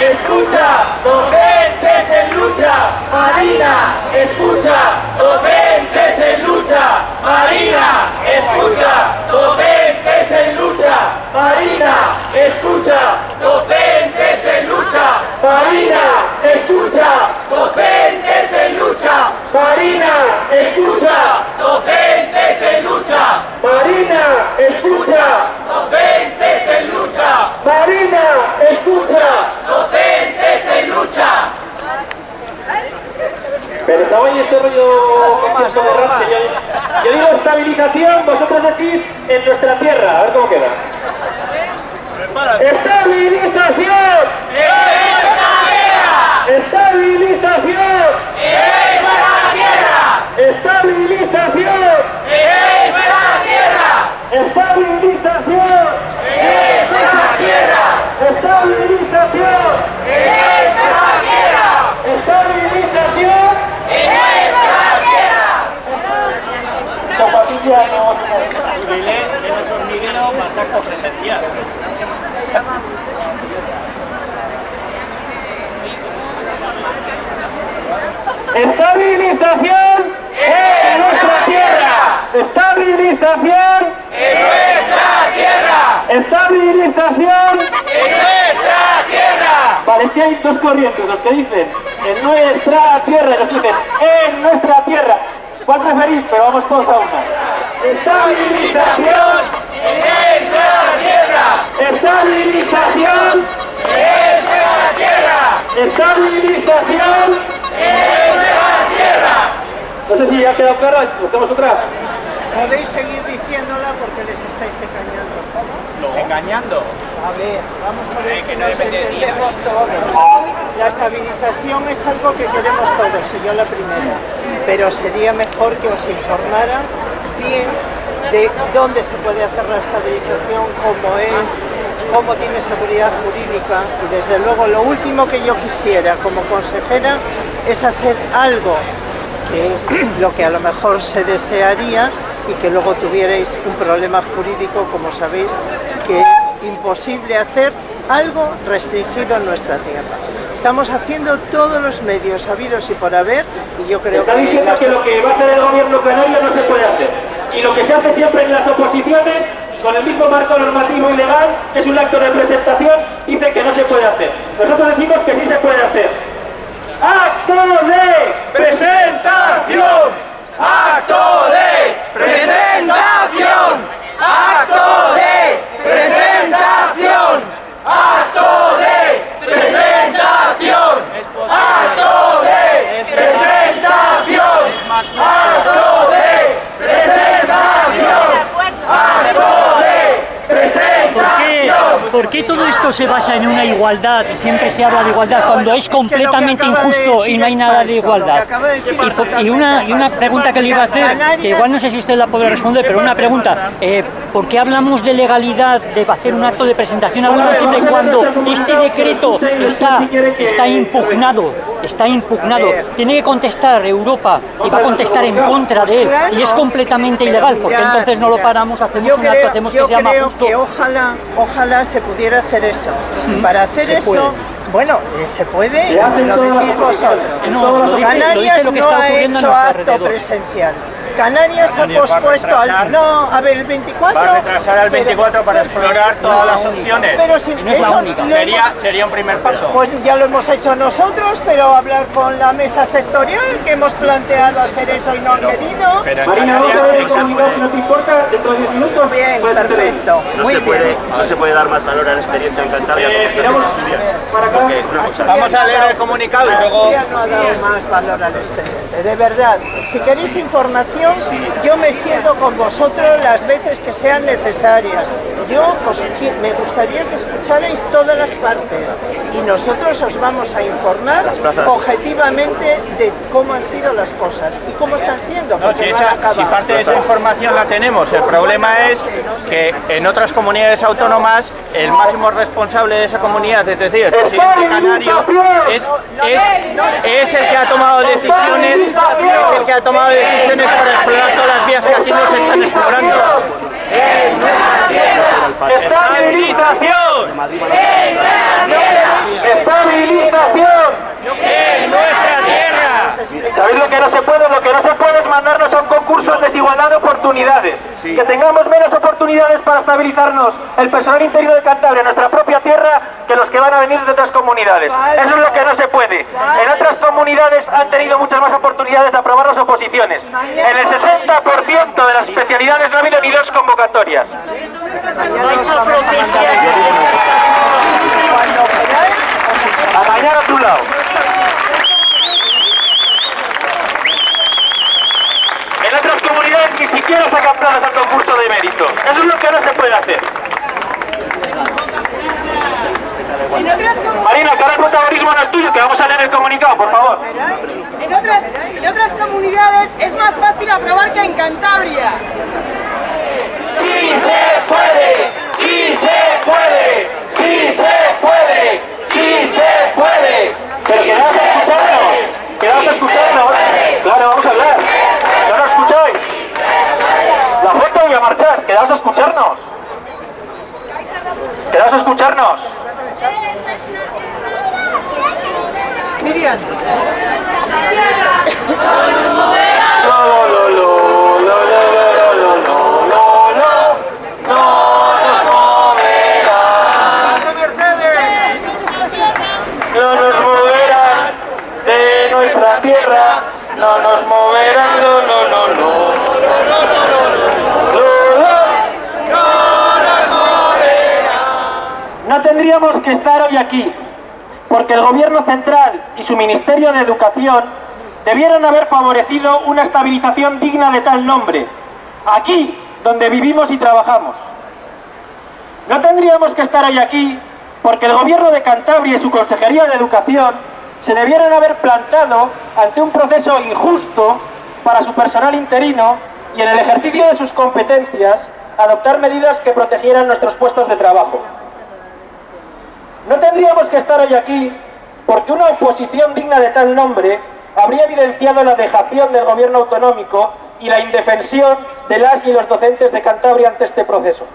escucha, docentes en lucha, Marina, escucha, docentes en lucha, Marina, escucha, docentes en lucha, Marina, escucha, docentes en lucha, Marina, escucha, docentes en lucha, Marina, escucha, docentes en lucha, Marina, escucha, docentes en lucha, Marina, escucha, docentes en lucha. Pero estaba ahí ese yo, yo digo estabilización, vosotros decís en nuestra tierra, a ver cómo queda. ¡Estabilización! ¡Estabilización! ¡Estabilización! ¡Estabilización! ¡Estabilización! ¡Estabilización! Zapatilla no... Dile, eres hormiguero más acto presencial. ¡Estabilización en nuestra tierra! ¡Estabilización ¡En nuestra tierra! ¡En nuestra tierra! Vale, es que hay dos corrientes, los que dicen en nuestra tierra y los que dicen en nuestra tierra. ¿Cuál preferís? Pero vamos todos a una. ¡Estabilización! ¡En nuestra tierra! ¡Estabilización! ¡En nuestra tierra! ¡Estabilización! ¡En nuestra tierra! No sé si ya ha quedado claro, buscamos otra. Podéis seguir diciéndola porque les estáis engañando. Engañando. A ver, vamos a ver si no nos entendemos todos. La estabilización es algo que queremos todos, y yo la primera. Pero sería mejor que os informaran bien de dónde se puede hacer la estabilización, cómo es, cómo tiene seguridad jurídica y desde luego lo último que yo quisiera como consejera es hacer algo que es lo que a lo mejor se desearía y que luego tuvierais un problema jurídico, como sabéis, que es imposible hacer algo restringido en nuestra tierra. Estamos haciendo todos los medios habidos y por haber y yo creo Está que diciendo las- que lo que va a hacer el gobierno canario no se puede hacer. Y lo que se hace siempre en las oposiciones, con el mismo marco normativo y legal, que es un acto de presentación, dice que no se puede hacer. Nosotros decimos que sí se puede hacer. ¡Acto de ¡Presentación! ¡Acto de presentación! ¡Acto de presentación! ¡Acto de presentación! ¡Acto de presentación! ¡Acto de presentación! ¡Acto de presentación! ¿Por qué, por qué todo esto se basa en una igualdad y siempre se habla de igualdad cuando es completamente injusto y no hay nada de igualdad? Y, una, y una pregunta que le iba a hacer, que igual no sé si usted la podrá responder, pero una pregunta, eh, ¿por qué hablamos de legalidad de hacer un acto de presentación alguna siempre y cuando este decreto está, está impugnado? Está impugnado. Tiene que contestar Europa y va a contestar en contra de él y es completamente ilegal porque entonces no lo paramos, hacemos un acto, hacemos que sea más creo justo. que ojalá, ojalá se pudiera hacer eso. Y para hacer se eso, bueno, eh, se puede, Se lo decís vosotros. No, lo dice- lo Canarias dice lo que no está ha hecho nuestro acto presencial. Canarias ha Canarias pospuesto al... No, a ver, el 24... Va a retrasar al 24 para explorar todas las opciones. Pero si no es la única. Sería, hemos- sería un primer paso. Pues ya lo hemos hecho nosotros, pero hablar con la mesa sectorial, que hemos planteado hacer eso y no han querido. Pero en Marina, vamos a ver el Canarias, comunicado si no te importa, dentro de 10 minutos. Bien, perfecto. No Muy se, puede, no se puede dar más valor a la experiencia en Cantabria Eh, como. Porque Vamos a leer el comunicado y luego... No ha dado más valor al expediente, de verdad. Si queréis información, yo me siento con vosotros las veces que sean necesarias. Yo os me gustaría que escucharais todas las partes y nosotros os vamos a informar objetivamente de cómo han sido las cosas y cómo están siendo, No, si, esa- parte de esa información la tenemos, el problema es que en otras comunidades autónomas el máximo responsable de esa comunidad, es decir, el presidente canario, es, es, es el que ha tomado decisiones, es el que ha tomado decisiones para explorar todas las vías que aquí no se están explorando. ¡Estabilización! ¡Estabilización! ¡En nuestra ¿Sabéis lo que no se puede? Lo que no se puede es mandarnos a un concurso en desigualdad de oportunidades. Que tengamos menos oportunidades para estabilizarnos el personal interino de Cantabria, nuestra propia tierra, que los que van a venir de otras comunidades. Eso es lo que no se puede. En otras comunidades han tenido muchas más oportunidades de aprobar las oposiciones. En el 60% de las especialidades no ha habido ni dos convocatorias. A mañana a tu lado. En otras comunidades ni siquiera sacan plazas al concurso de mérito. Eso es lo que no se puede hacer. Marina, que ahora el protagonismo no es tuyo, que vamos a leer el comunicado, por favor. en otras, en otras comunidades es más fácil aprobar que en Cantabria. ¡Sí se puede! No tendríamos que estar hoy aquí, porque el Gobierno Central y su Ministerio de Educación debieran haber favorecido una estabilización digna de tal nombre, aquí donde vivimos y trabajamos. No tendríamos que estar hoy aquí, porque el Gobierno de Cantabria y su Consejería de Educación se debieran haber plantado ante un proceso injusto para su personal interino y en el ejercicio de sus competencias adoptar medidas que protegieran nuestros puestos de trabajo. No tendríamos que estar hoy aquí porque una oposición digna de tal nombre habría evidenciado la dejación del gobierno autonómico y la indefensión de las y los docentes de Cantabria ante este proceso.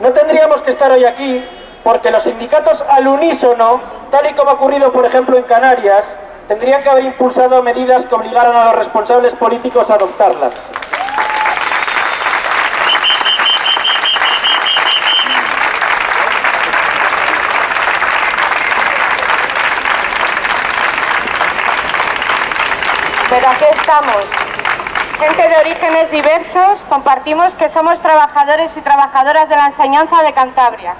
No tendríamos que estar hoy aquí porque los sindicatos al unísono, tal y como ha ocurrido por ejemplo en Canarias, tendrían que haber impulsado medidas que obligaran a los responsables políticos a adoptarlas. Pero aquí estamos. Gente de orígenes diversos, compartimos que somos trabajadores y trabajadoras de la enseñanza de Cantabria.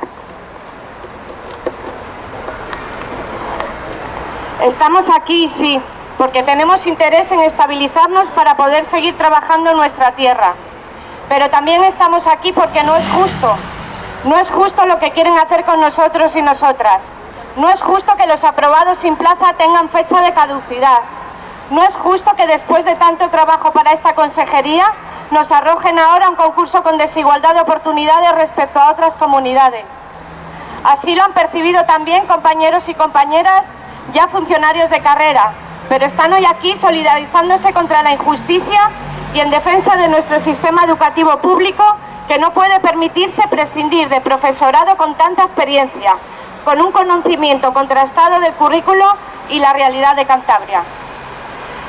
Estamos aquí, sí, porque tenemos interés en estabilizarnos para poder seguir trabajando en nuestra tierra. Pero también estamos aquí porque no es justo. No es justo lo que quieren hacer con nosotros y nosotras. No es justo que los aprobados sin plaza tengan fecha de caducidad. No es justo que después de tanto trabajo para esta consejería nos arrojen ahora un concurso con desigualdad de oportunidades respecto a otras comunidades. Así lo han percibido también compañeros y compañeras ya funcionarios de carrera, pero están hoy aquí solidarizándose contra la injusticia y en defensa de nuestro sistema educativo público que no puede permitirse prescindir de profesorado con tanta experiencia, con un conocimiento contrastado del currículo y la realidad de Cantabria.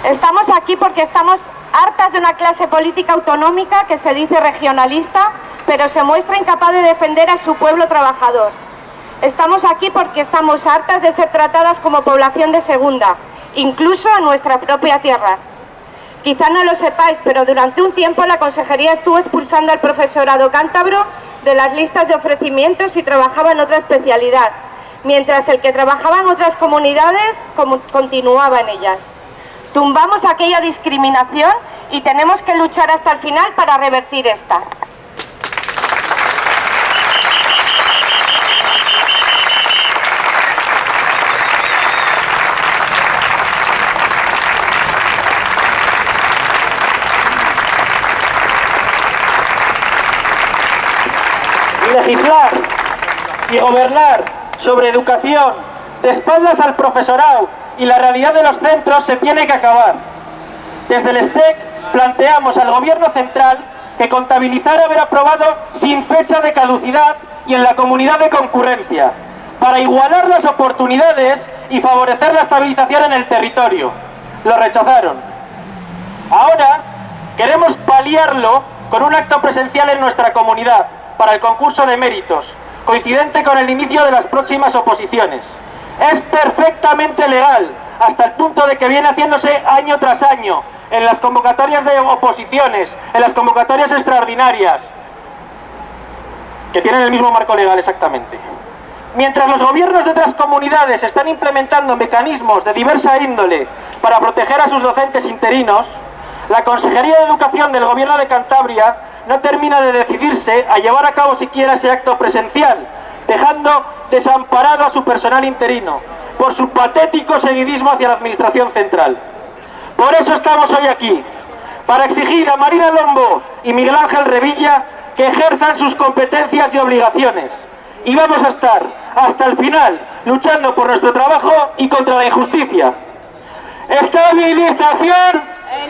Estamos aquí porque estamos hartas de una clase política autonómica que se dice regionalista, pero se muestra incapaz de defender a su pueblo trabajador. Estamos aquí porque estamos hartas de ser tratadas como población de segunda, incluso en nuestra propia tierra. Quizá no lo sepáis, pero durante un tiempo la consejería estuvo expulsando al profesorado cántabro de las listas de ofrecimientos y trabajaba en otra especialidad, mientras el que trabajaba en otras comunidades continuaba en ellas. Tumbamos aquella discriminación y tenemos que luchar hasta el final para revertir esta. legislar y gobernar sobre educación de espaldas al profesorado y la realidad de los centros se tiene que acabar. Desde el STEC planteamos al Gobierno central que contabilizar haber aprobado sin fecha de caducidad y en la comunidad de concurrencia, para igualar las oportunidades y favorecer la estabilización en el territorio. Lo rechazaron. Ahora queremos paliarlo con un acto presencial en nuestra comunidad para el concurso de méritos, coincidente con el inicio de las próximas oposiciones. Es perfectamente legal, hasta el punto de que viene haciéndose año tras año, en las convocatorias de oposiciones, en las convocatorias extraordinarias, que tienen el mismo marco legal exactamente. Mientras los gobiernos de otras comunidades están implementando mecanismos de diversa índole para proteger a sus docentes interinos, la Consejería de Educación del Gobierno de Cantabria no termina de decidirse a llevar a cabo siquiera ese acto presencial, dejando desamparado a su personal interino por su patético seguidismo hacia la Administración Central. Por eso estamos hoy aquí, para exigir a Marina Lombo y Miguel Ángel Revilla que ejerzan sus competencias y obligaciones. Y vamos a estar hasta el final luchando por nuestro trabajo y contra la injusticia. ¡Estabilización! ¡En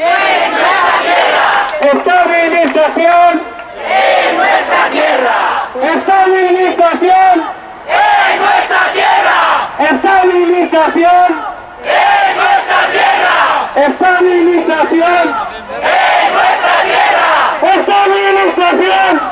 nuestra tierra! ¡Estabilización! ¡En nuestra tierra! ¡Estabilización! ¡En nuestra tierra! ¡Estabilización! ¡En nuestra tierra! ¡Estabilización!